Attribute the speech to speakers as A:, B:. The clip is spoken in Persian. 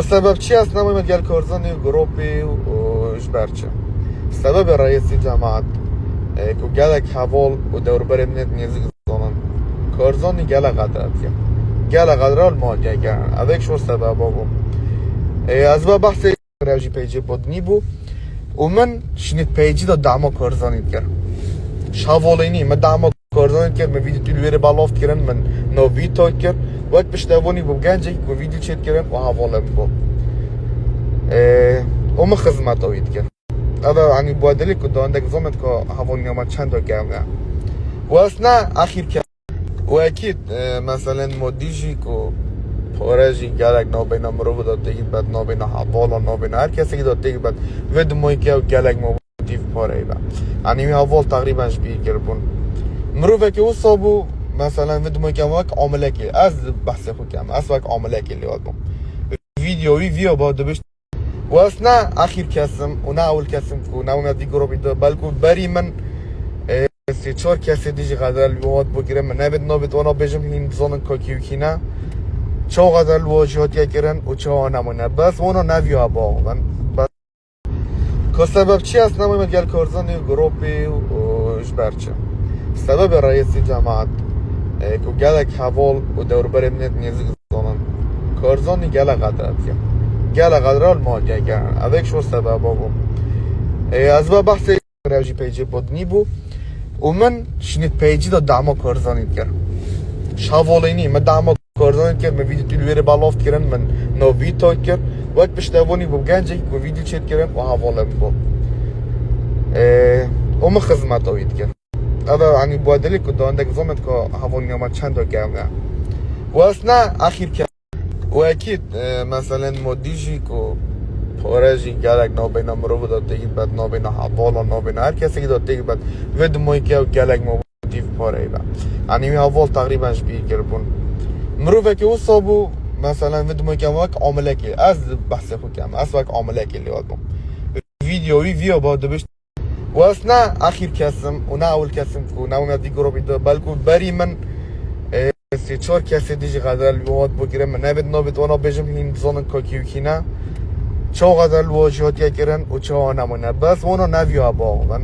A: سبب چی است؟ نمیم گل کارزانی گروپی و جبرچه سبب رئیس جماعت که گلک حوال و دور بر امنیت نیزی زانن کارزانی گل قدرت یا گل قدرال ما گرن اوک شو سبب بابم از با بحث روژی پیجی بودنی بو. و من شنید پیجی دا دعما کرد شاولینی من دعما کارزانی کرد من ویدیو تلویره بالافت کردن من نو ویدیو کرد وقت پشتوانی بو گنجی که ویدیو چید کردن و حواله بو و من خدمت اوید کرد هذا يعني بوادلي كنت عندك زمن كو هافون يوم چند جامعة واثناء اخير كان واكيد اه، مثلا موديجي كو پارجی گلک نو بین مرو بود دیگه بعد نو بین حوالا نو بین هر کسی که داد دیگه بعد ود موی که گلک مو دیف پاره با یعنی حوال تقریبا شبیه مرو که او صابو مثلا ود موی که وک عامله که از بحث خود کم از وک عامله که لیاد بوم ویدیوی ویو با دبش. و اصلا اخیر کسم و نه اول کسم که نه اومد دی گروه بیده بلکه بری من سه چهار کسی دیجی قدر لیواد بگیرم. من نبید نبید وانا بجم هین زانن کاکیو کینه چقدر الواجهات کردن و چه نمونه بس اونا نویا با. من بس. که سبب چی است نمونه گل کارزانی گروپی و جبرچه سبب رئیس جماعت اه، که گلک حوال و دور بر امنیت نیزی زانن کارزانی گل قدرت یا گل قدرال ما گرن. اوک شو سبب بابم از با بحث روژی پیجی بودنی بو. و من شنید پیجی دا دعما کارزانی کرد شاولینی من دعما کارزانی کرد من ویدیو تلویره بالافت کردن من نو ویدیو کرد. وقت پشتوانی بو گنجی که ویدیو چید کردن و حواله بو. و من خدمت اوید کرد. هذا يعني بوادلي كنت عندك زمن كو هافون يوم چند واثناء اخير كان واكيد اه، مثلا موديجي كو پارجی گلک نو بین مرو بود دیگه بعد نو بین حوالا نو بین هر کسی که داد دیگه بعد ود موی که گلک مو دیف پاره با یعنی می حوال تقریبا شبیه کربون مرو که او صابو مثلا ود موی که وک عامله که از بحث خود کم از وک عامله که لیاد بوم ویدیوی ویو با دبش و اصلا اخیر کسم و نه اول کسم که نه اومد دی گروه بیده بلکه بری من سه چهار کسی دیجی قدر لیواد بگیرم. من نبید نبید وانا بجم هین زانن کاکیو کینه چقدر الواجهات کردن و چه نمونه. بس اونا نویا با من